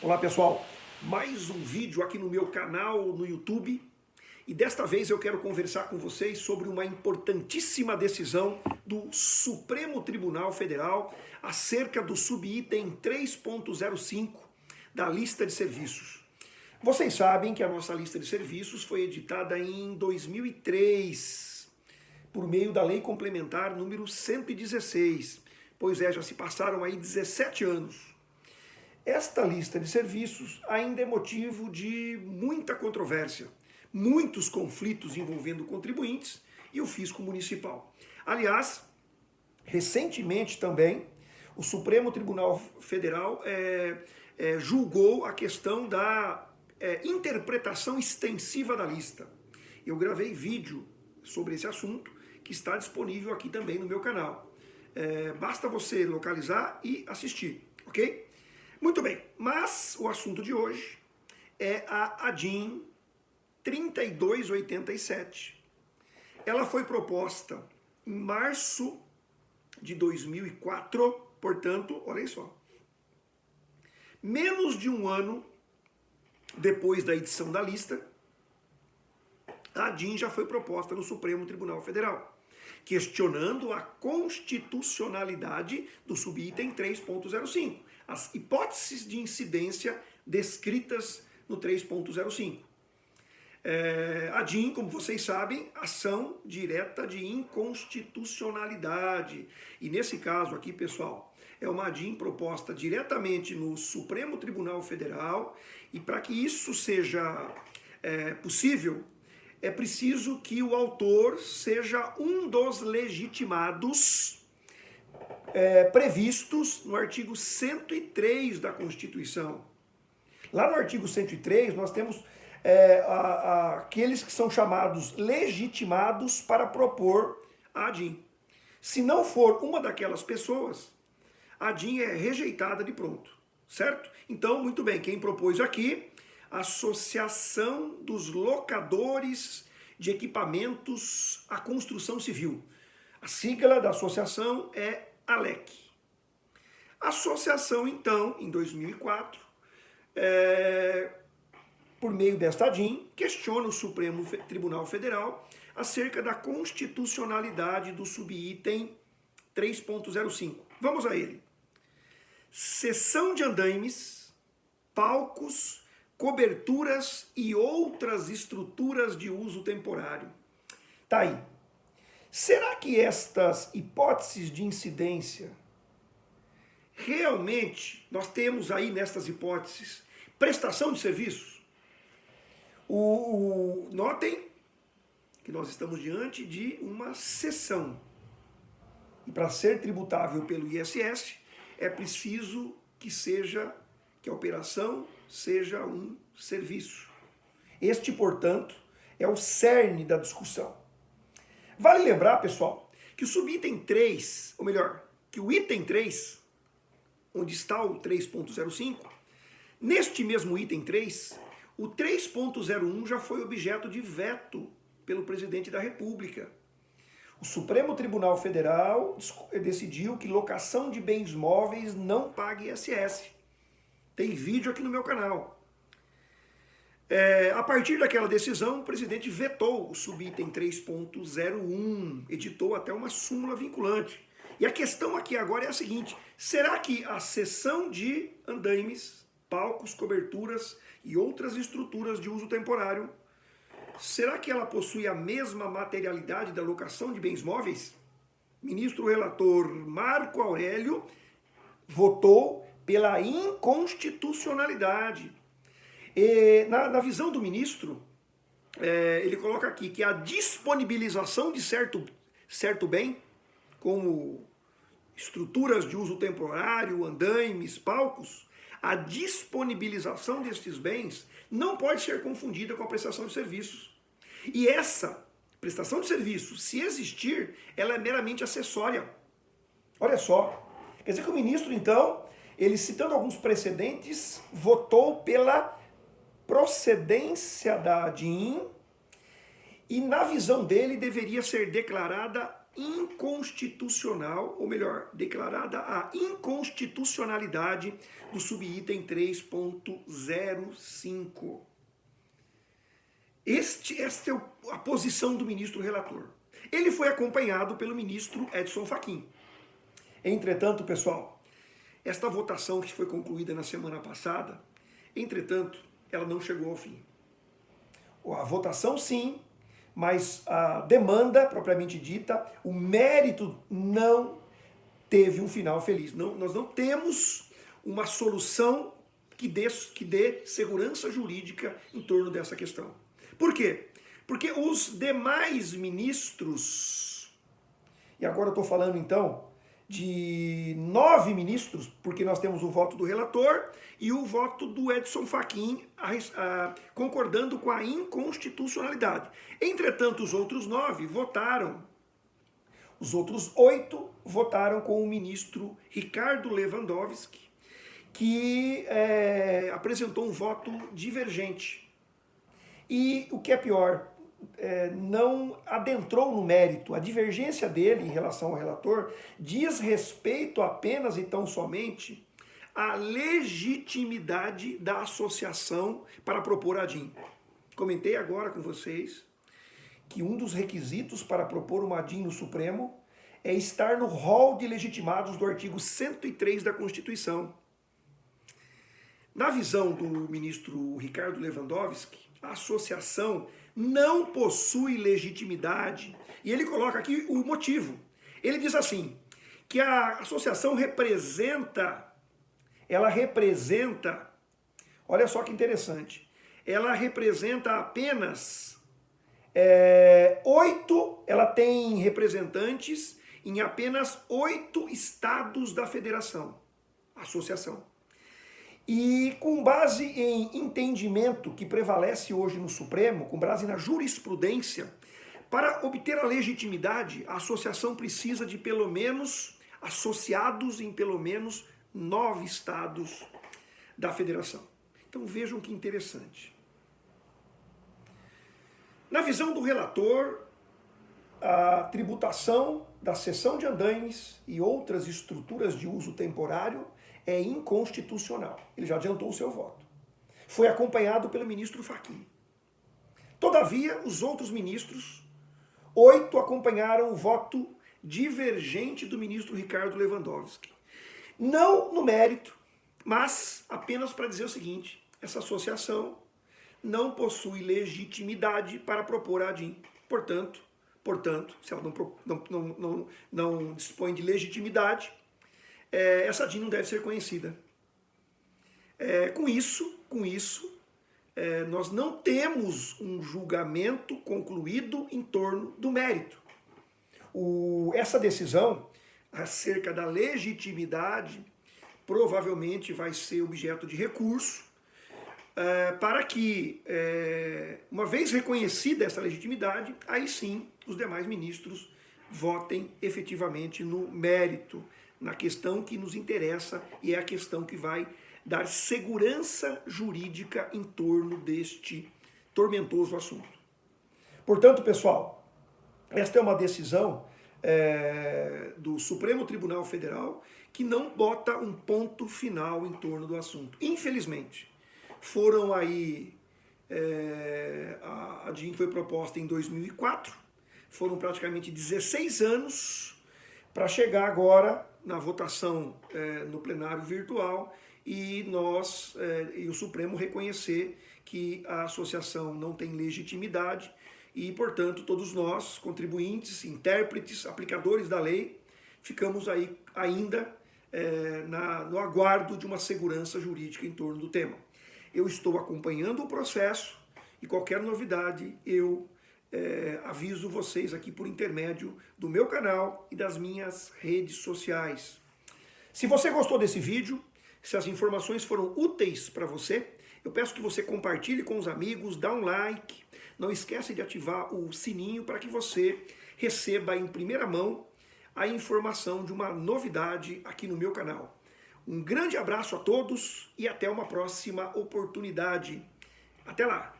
Olá pessoal, mais um vídeo aqui no meu canal no YouTube e desta vez eu quero conversar com vocês sobre uma importantíssima decisão do Supremo Tribunal Federal acerca do subitem 3.05 da lista de serviços. Vocês sabem que a nossa lista de serviços foi editada em 2003 por meio da Lei Complementar número 116, pois é, já se passaram aí 17 anos. Esta lista de serviços ainda é motivo de muita controvérsia, muitos conflitos envolvendo contribuintes e o fisco municipal. Aliás, recentemente também, o Supremo Tribunal Federal é, é, julgou a questão da é, interpretação extensiva da lista. Eu gravei vídeo sobre esse assunto, que está disponível aqui também no meu canal. É, basta você localizar e assistir, ok? Muito bem, mas o assunto de hoje é a ADIM 3287. Ela foi proposta em março de 2004, portanto, olha só, menos de um ano depois da edição da lista, a ADIM já foi proposta no Supremo Tribunal Federal, questionando a constitucionalidade do subitem 3.05 as hipóteses de incidência descritas no 3.05. É, a DIN, como vocês sabem, ação direta de inconstitucionalidade. E nesse caso aqui, pessoal, é uma DIN proposta diretamente no Supremo Tribunal Federal e para que isso seja é, possível, é preciso que o autor seja um dos legitimados é, previstos no artigo 103 da Constituição. Lá no artigo 103 nós temos é, a, a, aqueles que são chamados legitimados para propor a ADIM. Se não for uma daquelas pessoas, a ADIM é rejeitada de pronto, certo? Então, muito bem, quem propôs aqui, Associação dos Locadores de Equipamentos à Construção Civil. A sigla da associação é ALEC. A associação, então, em 2004, é, por meio desta DIN, questiona o Supremo Tribunal Federal acerca da constitucionalidade do subitem 3.05. Vamos a ele. Seção de andaimes, palcos, coberturas e outras estruturas de uso temporário. Tá aí. Será que estas hipóteses de incidência, realmente, nós temos aí nestas hipóteses, prestação de serviços? O, o, notem que nós estamos diante de uma sessão. E para ser tributável pelo ISS, é preciso que seja, que a operação seja um serviço. Este, portanto, é o cerne da discussão. Vale lembrar, pessoal, que o subitem 3, ou melhor, que o item 3, onde está o 3.05, neste mesmo item 3, o 3.01 já foi objeto de veto pelo presidente da República. O Supremo Tribunal Federal decidiu que locação de bens móveis não pague ISS. Tem vídeo aqui no meu canal. É, a partir daquela decisão, o presidente vetou o subitem 3.01, editou até uma súmula vinculante. E a questão aqui agora é a seguinte, será que a seção de andaimes, palcos, coberturas e outras estruturas de uso temporário, será que ela possui a mesma materialidade da locação de bens móveis? Ministro relator Marco Aurélio votou pela inconstitucionalidade e, na, na visão do ministro, é, ele coloca aqui que a disponibilização de certo, certo bem, como estruturas de uso temporário, andaimes, palcos, a disponibilização destes bens não pode ser confundida com a prestação de serviços. E essa prestação de serviços, se existir, ela é meramente acessória. Olha só, quer dizer que o ministro, então, ele citando alguns precedentes, votou pela procedência da ADIM e na visão dele deveria ser declarada inconstitucional, ou melhor, declarada a inconstitucionalidade do subitem 3.05. Este, esta é a posição do ministro relator. Ele foi acompanhado pelo ministro Edson Fachin. Entretanto, pessoal, esta votação que foi concluída na semana passada, entretanto, ela não chegou ao fim. A votação sim, mas a demanda propriamente dita, o mérito não teve um final feliz. Não, nós não temos uma solução que dê, que dê segurança jurídica em torno dessa questão. Por quê? Porque os demais ministros, e agora eu estou falando então de nove ministros, porque nós temos o voto do relator e o voto do Edson Fachin a, a, concordando com a inconstitucionalidade. Entretanto, os outros nove votaram, os outros oito votaram com o ministro Ricardo Lewandowski, que é, apresentou um voto divergente. E o que é pior, é, não adentrou no mérito. A divergência dele em relação ao relator diz respeito apenas e tão somente à legitimidade da associação para propor a DIN. Comentei agora com vocês que um dos requisitos para propor uma DIN no Supremo é estar no rol de legitimados do artigo 103 da Constituição. Na visão do ministro Ricardo Lewandowski, associação não possui legitimidade. E ele coloca aqui o motivo. Ele diz assim, que a associação representa, ela representa, olha só que interessante, ela representa apenas é, oito, ela tem representantes em apenas oito estados da federação, associação. E com base em entendimento que prevalece hoje no Supremo, com base na jurisprudência, para obter a legitimidade, a associação precisa de pelo menos associados em pelo menos nove estados da federação. Então vejam que interessante. Na visão do relator, a tributação da cessão de andaimes e outras estruturas de uso temporário é inconstitucional. Ele já adiantou o seu voto. Foi acompanhado pelo ministro Fachin. Todavia, os outros ministros, oito acompanharam o voto divergente do ministro Ricardo Lewandowski. Não no mérito, mas apenas para dizer o seguinte, essa associação não possui legitimidade para propor a ADIM. Portanto, portanto, se ela não, não, não, não, não dispõe de legitimidade, é, essa DIN não deve ser conhecida. É, com isso, com isso, é, nós não temos um julgamento concluído em torno do mérito. O, essa decisão acerca da legitimidade provavelmente vai ser objeto de recurso é, para que, é, uma vez reconhecida essa legitimidade, aí sim os demais ministros votem efetivamente no mérito na questão que nos interessa e é a questão que vai dar segurança jurídica em torno deste tormentoso assunto. Portanto, pessoal, esta é uma decisão é, do Supremo Tribunal Federal que não bota um ponto final em torno do assunto. Infelizmente, foram aí, é, a, a DIN foi proposta em 2004, foram praticamente 16 anos para chegar agora na votação é, no plenário virtual e nós é, e o Supremo reconhecer que a associação não tem legitimidade e, portanto, todos nós, contribuintes, intérpretes, aplicadores da lei, ficamos aí ainda é, na, no aguardo de uma segurança jurídica em torno do tema. Eu estou acompanhando o processo e qualquer novidade eu é, aviso vocês aqui por intermédio do meu canal e das minhas redes sociais. Se você gostou desse vídeo, se as informações foram úteis para você, eu peço que você compartilhe com os amigos, dá um like, não esqueça de ativar o sininho para que você receba em primeira mão a informação de uma novidade aqui no meu canal. Um grande abraço a todos e até uma próxima oportunidade. Até lá!